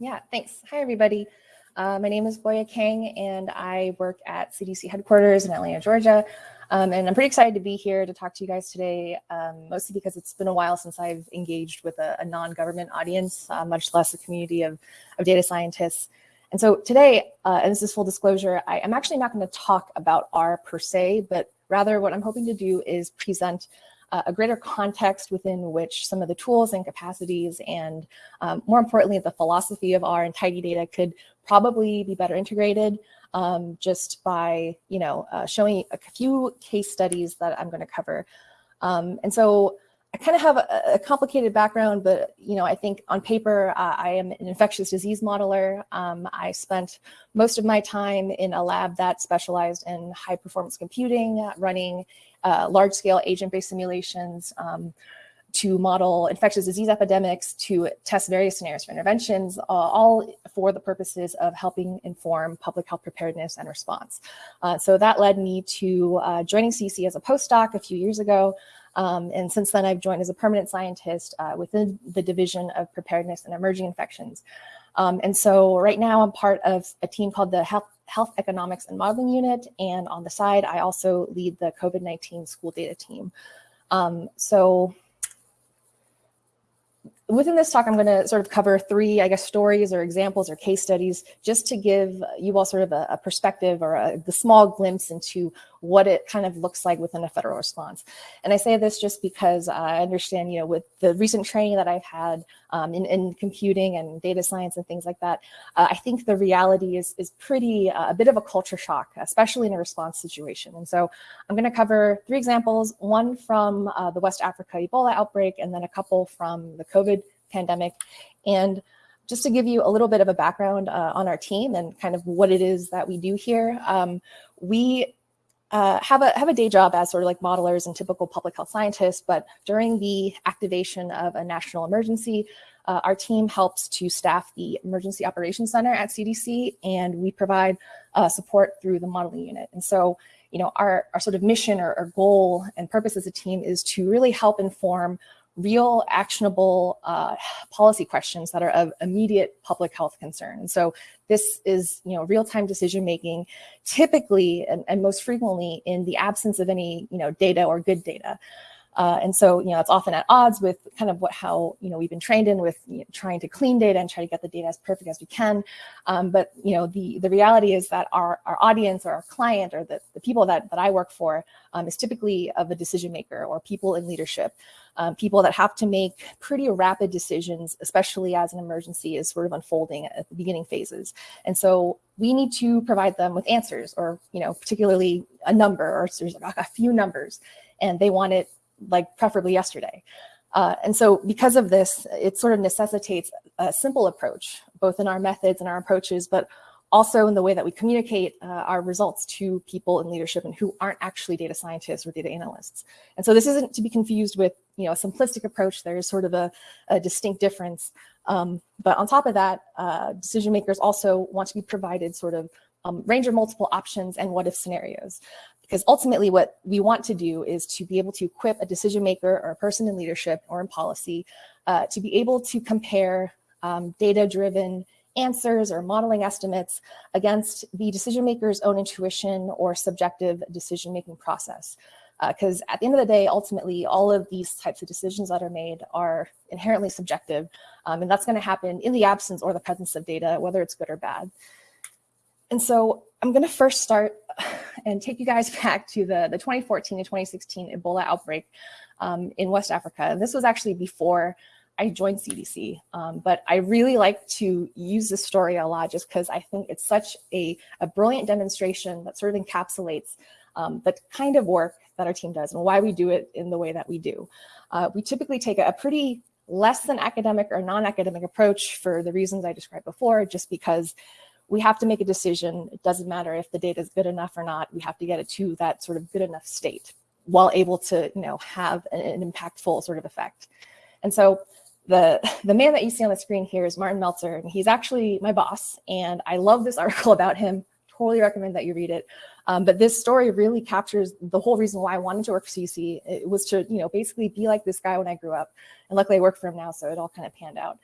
Yeah, thanks. Hi, everybody. Uh, my name is Gloria Kang, and I work at CDC headquarters in Atlanta, Georgia. Um, and I'm pretty excited to be here to talk to you guys today, um, mostly because it's been a while since I've engaged with a, a non-government audience, uh, much less a community of, of data scientists. And so today, uh, and this is full disclosure, I am actually not going to talk about R per se, but rather what I'm hoping to do is present uh, a greater context within which some of the tools and capacities and um, more importantly, the philosophy of R and tidy data could probably be better integrated um, just by, you know, uh, showing a few case studies that I'm going to cover. Um, and so I kind of have a, a, complicated background, but you know, I think on paper, uh, I am an infectious disease modeler. Um, I spent most of my time in a lab that specialized in high performance computing, running uh, large scale agent-based simulations um, to model infectious disease epidemics, to test various scenarios for interventions, uh, all for the purposes of helping inform public health preparedness and response. Uh, so that led me to uh, joining CDC as a postdoc a few years ago. Um, and since then, I've joined as a permanent scientist uh, within the Division of Preparedness and Emerging Infections. Um, and so right now I'm part of a team called the Health, Health Economics and Modeling Unit. And on the side, I also lead the COVID-19 school data team. Um, so within this talk, I'm going to sort of cover three, I guess, stories or examples or case studies just to give you all sort of a, a perspective or a, the small glimpse into what it kind of looks like within a federal response. And I say this just because I understand, you know, with the recent training that I've had um, in, in, computing and data science and things like that, uh, I think the reality is, is pretty, uh, a bit of a culture shock, especially in a response situation. And so I'm going to cover three examples, one from uh, the West Africa Ebola outbreak, and then a couple from the COVID pandemic. And just to give you a little bit of a background uh, on our team and kind of what it is that we do here, um, we uh, have a have a day job as sort of like modelers and typical public health scientists, but during the activation of a national emergency, uh, our team helps to staff the Emergency Operations Center at CDC, and we provide uh, support through the modeling unit. And so, you know, our, our sort of mission or, or goal and purpose as a team is to really help inform real actionable uh, policy questions that are of immediate public health concern. So this is, you know, real-time decision making, typically and, and, most frequently in the absence of any, you know, data or good data. Uh, and so, you know, it's often at odds with kind of what how, you know, we've been trained in with you know, trying to clean data and try to get the data as perfect as we can. Um, but, you know, the, the reality is that our, our audience or our client or the, the people that, that I work for um, is typically of a decision maker or people in leadership um, people that have to make pretty rapid decisions, especially as an emergency is sort of unfolding at the beginning phases. And so we need to provide them with answers or, you know, particularly a number or there's a few numbers and they want it like preferably yesterday. Uh, and so because of this, it sort of necessitates a simple approach, both in our methods and our approaches, but also in the way that we communicate uh, our results to people in leadership and who aren't actually data scientists or data analysts. And so this isn't to be confused with you know, a simplistic approach. There is sort of a, a distinct difference. Um, but on top of that, uh, decision makers also want to be provided sort of um, range of multiple options and what if scenarios. Because ultimately what we want to do is to be able to equip a decision maker or a person in leadership or in policy uh, to be able to compare um, data-driven answers or modeling estimates against the decision maker's own intuition or subjective decision-making process. Because uh, at the end of the day, ultimately, all of these types of decisions that are made are inherently subjective. Um, and that's going to happen in the absence or the presence of data, whether it's good or bad. And so I'm going to first start and take you guys back to the, the 2014 and 2016 Ebola outbreak um, in West Africa. And this was actually before I joined CDC, um, but I really like to use this story a lot just because I think it's such a, a brilliant demonstration that sort of encapsulates um, the kind of work that our team does and why we do it in the way that we do. Uh, we typically take a, pretty less than academic or non-academic approach for the reasons I described before, just because we have to make a decision. It doesn't matter if the data is good enough or not. We have to get it to that sort of good enough state while able to, you know, have an, an impactful sort of effect. And so the, the man that you see on the screen here is Martin Meltzer, and he's actually my boss. And I love this article about him. Totally recommend that you read it. Um, but this story really captures the whole reason why I wanted to work for CDC. It was to, you know, basically be like this guy when I grew up. And luckily I work for him now, so it all kind of panned out.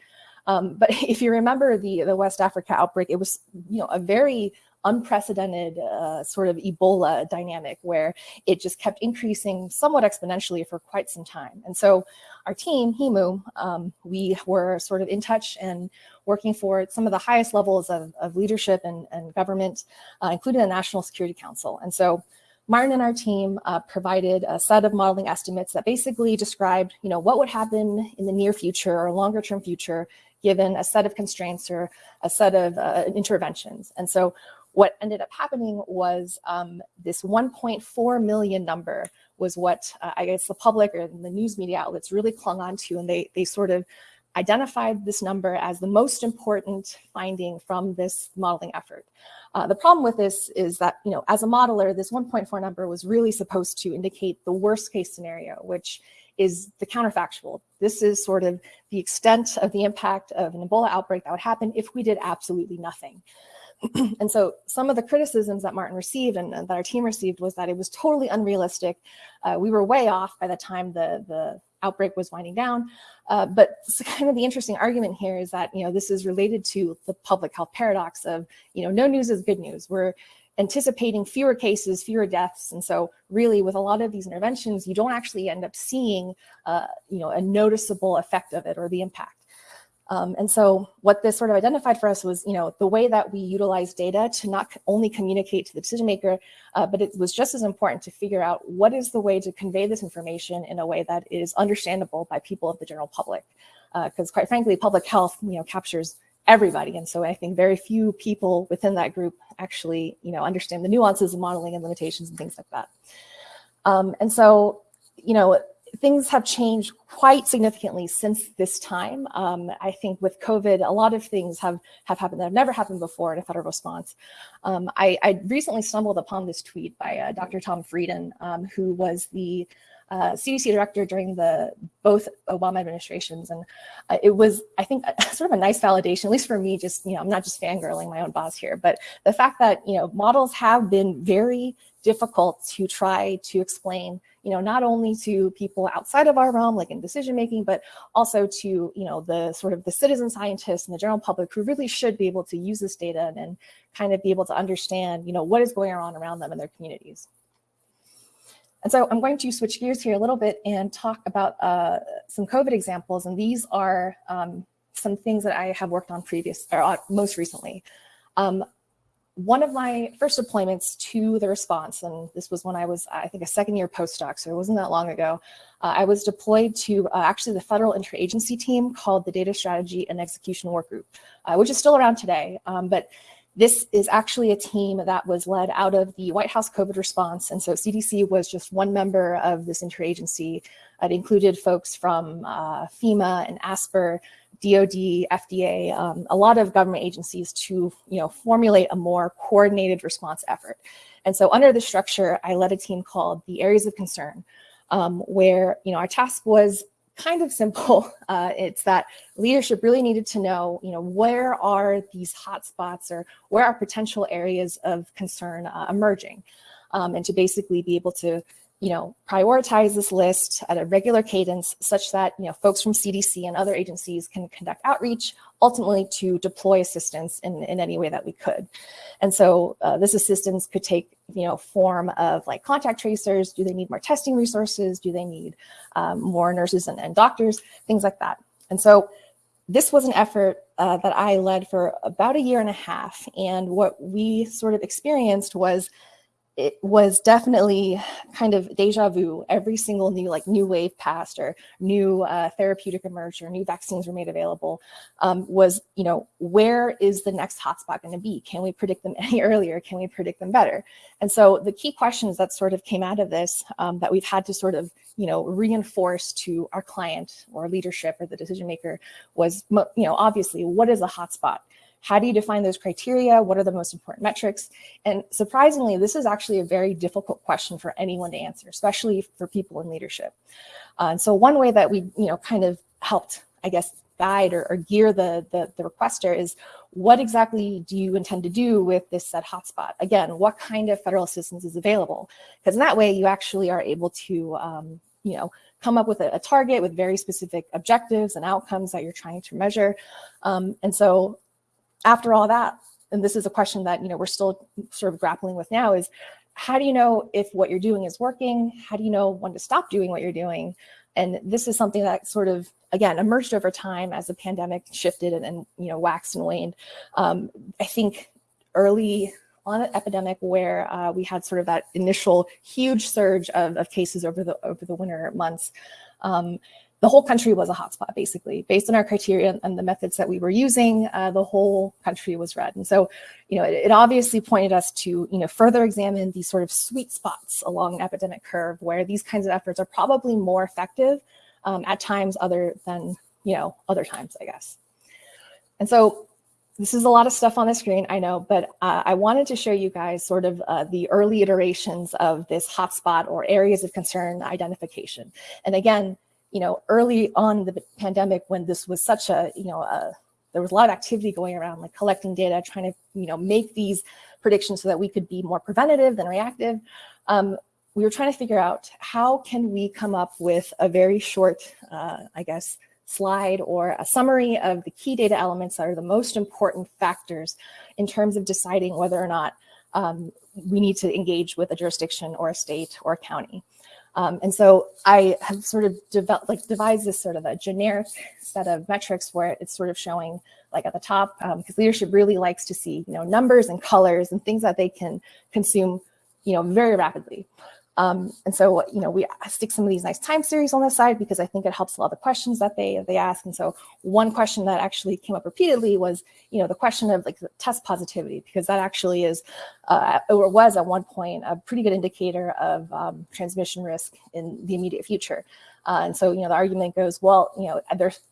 Um, but if you remember the, the West Africa outbreak, it was, you know, a very unprecedented uh, sort of Ebola dynamic where it just kept increasing somewhat exponentially for quite some time. And so our team, HEMU, um, we were sort of in touch and working for some of the highest levels of, of leadership and, and government, uh, including the National Security Council. And so Martin and our team uh, provided a set of modeling estimates that basically described, you know, what would happen in the near future or longer term future given a set of constraints or a set of uh, interventions. And so what ended up happening was um, this 1.4 million number was what uh, I guess the public or the news media outlets really clung on to, and they, they sort of identified this number as the most important finding from this modeling effort. Uh, the problem with this is that, you know, as a modeler, this 1.4 number was really supposed to indicate the worst case scenario, which is the counterfactual. This is sort of the extent of the impact of an Ebola outbreak that would happen if we did absolutely nothing. and so some of the criticisms that Martin received and, and, that our team received was that it was totally unrealistic. Uh, we were way off by the time the, the outbreak was winding down. Uh, but kind of the interesting argument here is that, you know, this is related to the public health paradox of, you know, no news is good news. We're anticipating fewer cases, fewer deaths. And so really with a lot of these interventions, you don't actually end up seeing, uh, you know, a noticeable effect of it or the impact. Um, and so what this sort of identified for us was, you know, the way that we utilize data to not only communicate to the decision maker, uh, but it was just as important to figure out what is the way to convey this information in a way that is understandable by people of the general public. Because uh, quite frankly, public health, you know, captures everybody. And so I think very few people within that group actually, you know, understand the nuances of modeling and limitations and things like that. Um, and so, you know, things have changed quite significantly since this time. Um, I think with COVID, a lot of things have, have happened that have never happened before in a federal response. Um, I, I, recently stumbled upon this tweet by uh, Dr. Tom Frieden, um, who was the uh, CDC director during the both Obama administrations. And uh, it was, I think, sort of a nice validation, at least for me, just, you know, I'm not just fangirling my own boss here, but the fact that, you know, models have been very difficult to try to explain you know, not only to people outside of our realm, like in decision making, but also to, you know, the sort of the citizen scientists and the general public who really should be able to use this data and kind of be able to understand, you know, what is going on around them in their communities. And so I'm going to switch gears here a little bit and talk about uh, some COVID examples. And these are um, some things that I have worked on previous or uh, most recently. Um, one of my first deployments to the response, and this was when I was, I think, a second year postdoc, so it wasn't that long ago, uh, I was deployed to uh, actually the federal interagency team called the Data Strategy and Execution Work Group, uh, which is still around today. Um, but this is actually a team that was led out of the White House COVID response. And so CDC was just one member of this interagency. It included folks from uh, FEMA and ASPR, DOD, FDA, um, a lot of government agencies to you know, formulate a more coordinated response effort. And so under the structure, I led a team called the Areas of Concern, um, where you know, our task was kind of simple. Uh, it's that leadership really needed to know, you know, where are these hotspots or where are potential areas of concern uh, emerging? Um, and to basically be able to you know, prioritize this list at a regular cadence such that, you know, folks from CDC and other agencies can conduct outreach, ultimately to deploy assistance in, in any way that we could. And so uh, this assistance could take, you know, form of like contact tracers. Do they need more testing resources? Do they need um, more nurses and, and doctors? Things like that. And so this was an effort uh, that I led for about a year and a half. And what we sort of experienced was it was definitely kind of deja vu. Every single new like new wave passed or new uh, therapeutic emerged or new vaccines were made available um, was, you know, where is the next hotspot going to be? Can we predict them any earlier? Can we predict them better? And so the key questions that sort of came out of this um, that we've had to sort of, you know, reinforce to our client or leadership or the decision maker was, you know, obviously what is a hotspot? How do you define those criteria? What are the most important metrics? And surprisingly, this is actually a very difficult question for anyone to answer, especially for people in leadership. Uh, and so one way that we, you know, kind of helped, I guess, guide or, or gear the, the, the requester is what exactly do you intend to do with this said hotspot? Again, what kind of federal assistance is available? Because in that way, you actually are able to, um, you know, come up with a, a, target with very specific objectives and outcomes that you're trying to measure. Um, and so after all that, and this is a question that you know we're still sort of grappling with now is how do you know if what you're doing is working? How do you know when to stop doing what you're doing? And this is something that sort of, again, emerged over time as the pandemic shifted and, and you know, waxed and waned. Um, I think early on an epidemic where uh, we had sort of that initial huge surge of, of cases over the over the winter months. Um, the whole country was a hotspot, basically, based on our criteria and the methods that we were using. Uh, the whole country was red, and so, you know, it, it, obviously pointed us to, you know, further examine these sort of sweet spots along an epidemic curve where these kinds of efforts are probably more effective um, at times other than, you know, other times, I guess. And so, this is a lot of stuff on the screen, I know, but uh, I wanted to show you guys sort of uh, the early iterations of this hotspot or areas of concern identification. And again, you know, early on the pandemic when this was such a, you know, a, there was a lot of activity going around, like collecting data, trying to, you know, make these predictions so that we could be more preventative than reactive. Um, we were trying to figure out how can we come up with a very short, uh, I guess, slide or a summary of the key data elements that are the most important factors in terms of deciding whether or not um, we need to engage with a jurisdiction or a state or a county. Um, and so I have sort of developed, like devised this sort of a generic set of metrics where it's sort of showing like at the top, because um, leadership really likes to see, you know, numbers and colors and things that they can consume, you know, very rapidly. Um, and so, you know, we stick some of these nice time series on the side because I think it helps a lot of the questions that they they ask. And so one question that actually came up repeatedly was, you know, the question of like test positivity, because that actually is, uh, or was at one point, a pretty good indicator of um, transmission risk in the immediate future. Uh, and so, you know, the argument goes, well, you know,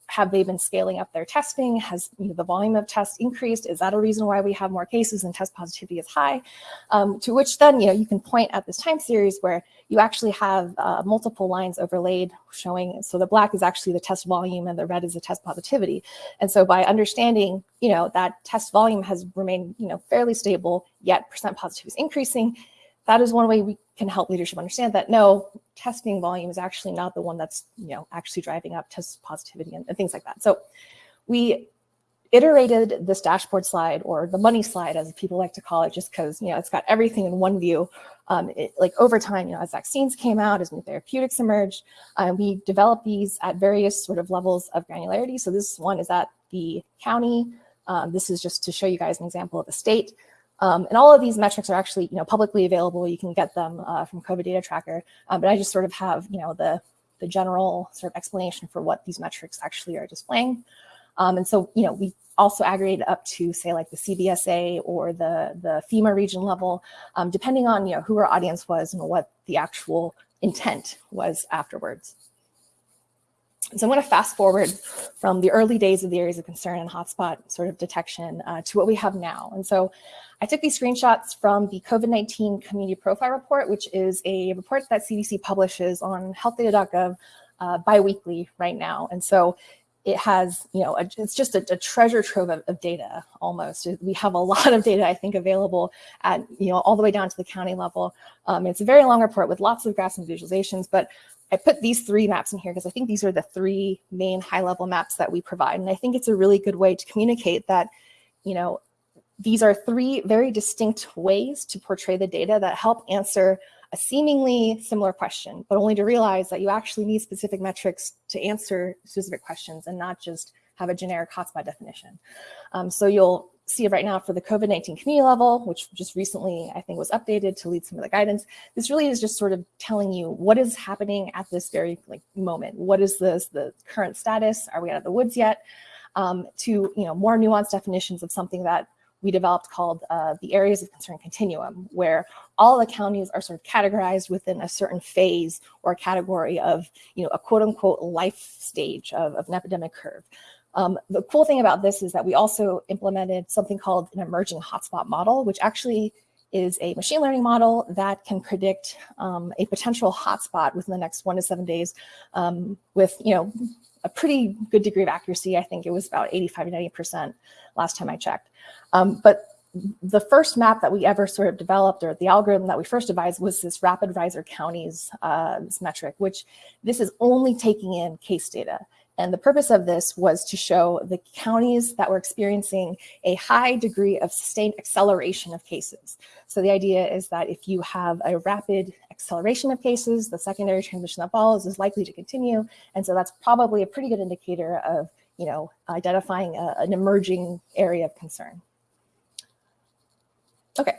have they been scaling up their testing? Has you know, the volume of tests increased? Is that a reason why we have more cases and test positivity is high? Um, to which then, you know, you can point at this time series where you actually have uh, multiple lines overlaid showing, so the black is actually the test volume and the red is the test positivity. And so by understanding, you know, that test volume has remained, you know, fairly stable, yet percent positivity is increasing, that is one way we can help leadership understand that no, testing volume is actually not the one that's you know actually driving up test positivity and, and things like that. So we iterated this dashboard slide or the money slide as people like to call it just because you know it's got everything in one view. Um, it, like over time you know as vaccines came out as new therapeutics emerged uh, we developed these at various sort of levels of granularity. So this one is at the county. Um, this is just to show you guys an example of the state um, and all of these metrics are actually, you know, publicly available. You can get them uh, from COVID Data Tracker. Um, but I just sort of have, you know, the the general sort of explanation for what these metrics actually are displaying. Um, and so, you know, we also aggregate up to say like the CBSA or the the FEMA region level, um, depending on you know who our audience was and what the actual intent was afterwards. So I'm going to fast forward from the early days of the areas of concern and hotspot sort of detection uh, to what we have now. And so I took these screenshots from the COVID-19 Community Profile Report, which is a report that CDC publishes on healthdata.gov uh, biweekly right now. And so it has, you know, a, it's just a, a treasure trove of, of, data almost. We have a lot of data, I think, available at, you know, all the way down to the county level. Um, it's a very long report with lots of graphs and visualizations, but I put these three maps in here because I think these are the three main high level maps that we provide. And I think it's a really good way to communicate that, you know, these are three very distinct ways to portray the data that help answer a seemingly similar question, but only to realize that you actually need specific metrics to answer specific questions and not just have a generic hotspot definition. Um, so you'll see right now for the COVID-19 community level, which just recently I think was updated to lead some of the guidance. This really is just sort of telling you what is happening at this very like moment. What is this, the current status? Are we out of the woods yet? Um, to you know more nuanced definitions of something that we developed called uh, the areas of concern continuum, where all the counties are sort of categorized within a certain phase or category of, you know, a quote unquote life stage of, of an epidemic curve. Um, the cool thing about this is that we also implemented something called an emerging hotspot model, which actually is a machine learning model that can predict um, a potential hotspot within the next one to seven days um, with, you know, a pretty good degree of accuracy. I think it was about 85 to 90% last time I checked. Um, but the first map that we ever sort of developed or the algorithm that we first devised was this rapid riser counties uh, this metric, which this is only taking in case data. And the purpose of this was to show the counties that were experiencing a high degree of sustained acceleration of cases. So the idea is that if you have a rapid acceleration of cases, the secondary transmission that follows is likely to continue. And so that's probably a pretty good indicator of, you know, identifying a, an emerging area of concern. Okay,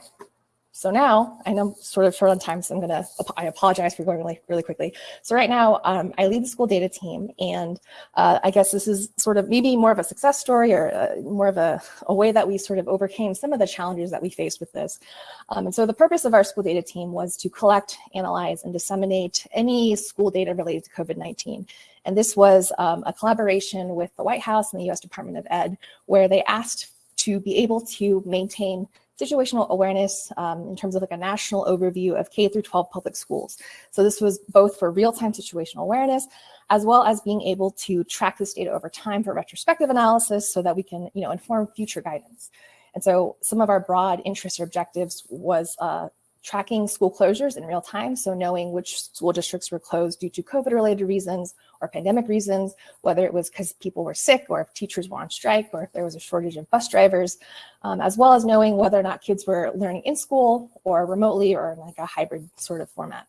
so now I know I'm sort of short on time, so I'm gonna, I apologize for going really, really quickly. So right now um, I lead the school data team and uh, I guess this is sort of maybe more of a success story or uh, more of a, a, way that we sort of overcame some of the challenges that we faced with this. Um, and so the purpose of our school data team was to collect, analyze, and disseminate any school data related to COVID-19. And this was um, a collaboration with the White House and the US Department of Ed, where they asked to be able to maintain situational awareness um, in terms of like a national overview of K through 12 public schools. So this was both for real-time situational awareness, as well as being able to track this data over time for retrospective analysis so that we can, you know, inform future guidance. And so some of our broad interests or objectives was uh, tracking school closures in real time. So knowing which school districts were closed due to COVID related reasons or pandemic reasons, whether it was because people were sick or if teachers were on strike or if there was a shortage of bus drivers, um, as well as knowing whether or not kids were learning in school or remotely or in like a hybrid sort of format.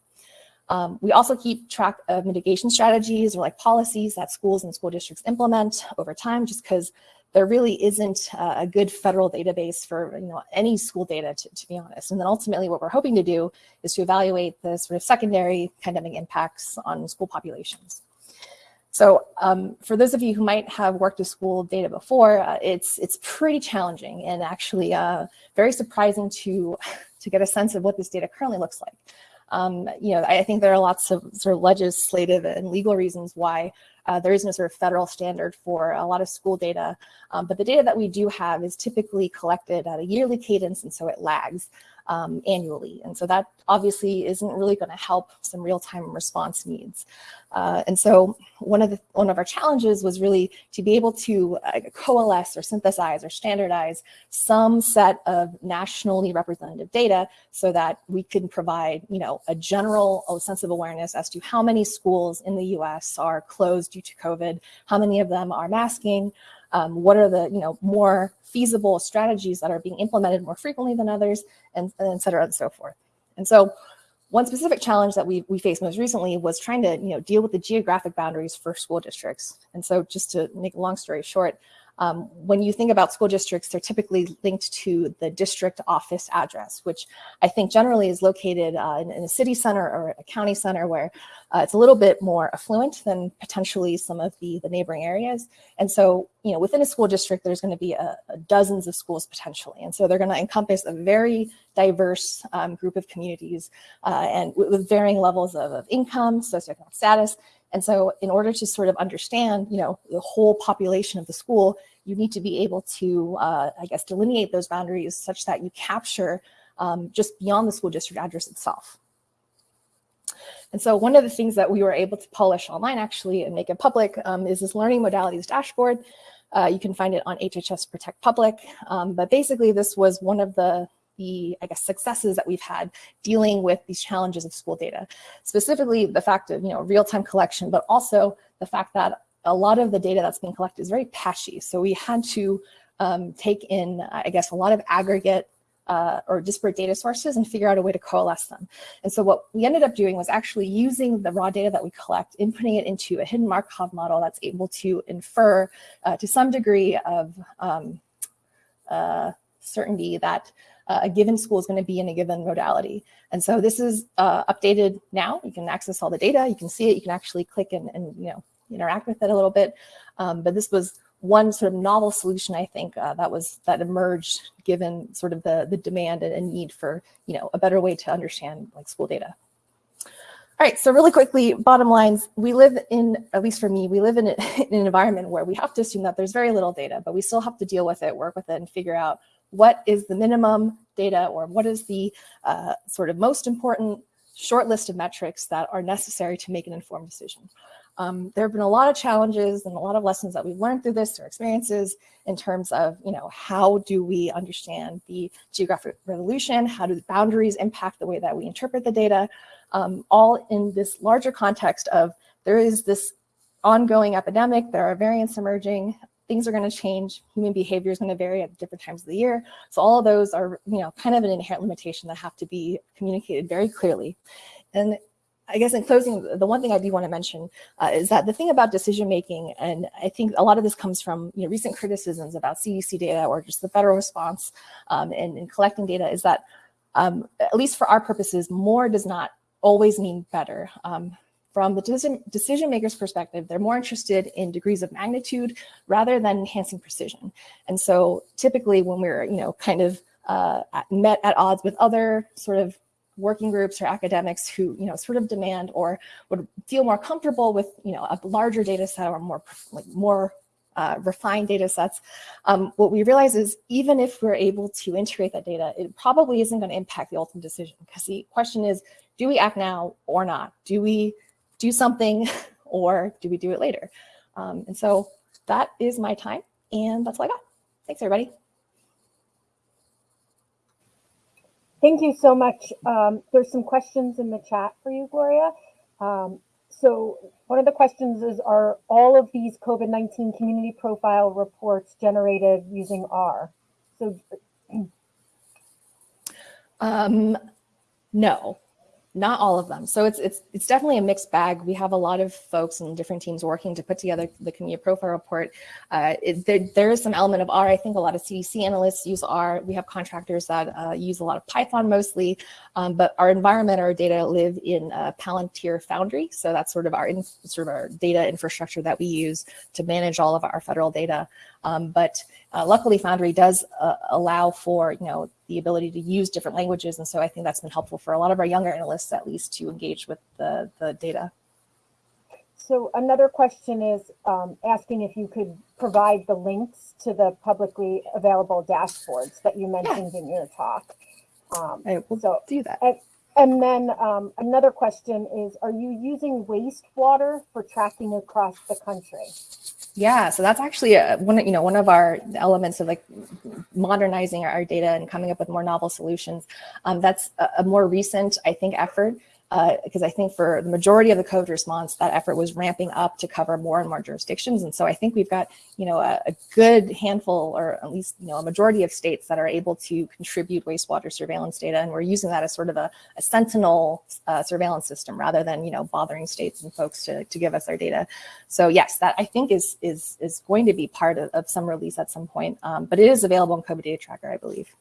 Um, we also keep track of mitigation strategies or like policies that schools and school districts implement over time, just because there really isn't a good federal database for you know any school data, to, to, be honest. And then ultimately what we're hoping to do is to evaluate the sort of secondary pandemic impacts on school populations. So um, for those of you who might have worked with school data before, uh, it's it's pretty challenging and actually uh, very surprising to, to get a sense of what this data currently looks like. Um, you know, I think there are lots of sort of legislative and legal reasons why uh, there is no sort of federal standard for a lot of school data, um, but the data that we do have is typically collected at a yearly cadence, and so it lags um, annually. And so that obviously isn't really going to help some real-time response needs. Uh, and so one of the one of our challenges was really to be able to uh, coalesce or synthesize or standardize some set of nationally representative data so that we can provide, you know, a general sense of awareness as to how many schools in the U.S. are closed due to COVID, how many of them are masking, um, what are the you know more feasible strategies that are being implemented more frequently than others, and, and et cetera and so forth. And so one specific challenge that we, we faced most recently was trying to you know deal with the geographic boundaries for school districts. And so just to make a long story short, um, when you think about school districts, they're typically linked to the district office address, which I think generally is located uh, in, in, a city center or a county center where uh, it's a little bit more affluent than potentially some of the, the neighboring areas. And so, you know, within a school district, there's going to be a, a dozens of schools potentially. And so they're going to encompass a very diverse um, group of communities uh, and with varying levels of, of income, socioeconomic status, and so in order to sort of understand, you know, the whole population of the school, you need to be able to, uh, I guess, delineate those boundaries such that you capture um, just beyond the school district address itself. And so one of the things that we were able to publish online actually and make it public um, is this learning modalities dashboard. Uh, you can find it on HHS Protect Public. Um, but basically this was one of the the, I guess, successes that we've had dealing with these challenges of school data. Specifically, the fact of, you know, real-time collection, but also the fact that a lot of the data that's being collected is very patchy. So we had to um, take in, I guess, a lot of aggregate uh, or disparate data sources and figure out a way to coalesce them. And so what we ended up doing was actually using the raw data that we collect, inputting it into a hidden Markov model that's able to infer uh, to some degree of um, uh, certainty that a given school is going to be in a given modality. And so this is uh, updated now. You can access all the data. You can see it. You can actually click and, and you know interact with it a little bit. Um, but this was one sort of novel solution, I think, uh, that was that emerged given sort of the the demand and need for you know a better way to understand like school data. All right, so really quickly, bottom lines, we live in, at least for me, we live in, a, in, an environment where we have to assume that there's very little data, but we still have to deal with it, work with it, and figure out what is the minimum data or what is the uh, sort of most important short list of metrics that are necessary to make an informed decision. Um, there have been a lot of challenges and a lot of lessons that we've learned through this, our experiences in terms of, you know, how do we understand the geographic resolution? How do the boundaries impact the way that we interpret the data? Um, all in this larger context of there is this ongoing epidemic, there are variants emerging, things are going to change, human behavior is going to vary at different times of the year. So all of those are, you know, kind of an inherent limitation that have to be communicated very clearly. And I guess in closing, the one thing I do want to mention uh, is that the thing about decision making, and I think a lot of this comes from you know, recent criticisms about CDC data or just the federal response um, in, in, collecting data, is that um, at least for our purposes, more does not always mean better. Um, from the decision, maker's perspective, they're more interested in degrees of magnitude rather than enhancing precision. And so typically when we're, you know, kind of uh, met at odds with other sort of working groups or academics who, you know, sort of demand or would feel more comfortable with, you know, a larger data set or more, like more uh, refined data sets, um, what we realize is even if we're able to integrate that data, it probably isn't going to impact the ultimate decision because the question is, do we act now or not? Do we do something or do we do it later? Um, and so that is my time and that's all I got. Thanks everybody. Thank you so much. Um, there's some questions in the chat for you, Gloria. Um, so one of the questions is, are all of these COVID-19 community profile reports generated using R? So, um, no, not all of them. So it's it's it's definitely a mixed bag. We have a lot of folks and different teams working to put together the community profile report. Uh, it, there, there is some element of R. I think a lot of CDC analysts use R. We have contractors that uh, use a lot of Python mostly, um, but our environment, our data live in uh, Palantir Foundry. So that's sort of our in, sort of our data infrastructure that we use to manage all of our federal data. Um, but uh, luckily, Foundry does uh, allow for you know the ability to use different languages, and so I think that's been helpful for a lot of our younger analysts, at least, to engage with the the data. So another question is um, asking if you could provide the links to the publicly available dashboards that you mentioned yeah. in your talk. Um, I will so, do that. And, and then um, another question is, are you using wastewater for tracking across the country? Yeah, so that's actually a, one, you know, one of our elements of like modernizing our data and coming up with more novel solutions. Um, that's a, a, more recent, I think, effort because uh, I think for the majority of the COVID response, that effort was ramping up to cover more and more jurisdictions. And so I think we've got, you know, a, a, good handful or at least, you know, a majority of states that are able to contribute wastewater surveillance data. And we're using that as sort of a, a sentinel uh, surveillance system rather than, you know, bothering states and folks to, to give us their data. So yes, that I think is, is, is going to be part of, of some release at some point, um, but it is available in COVID Data Tracker, I believe.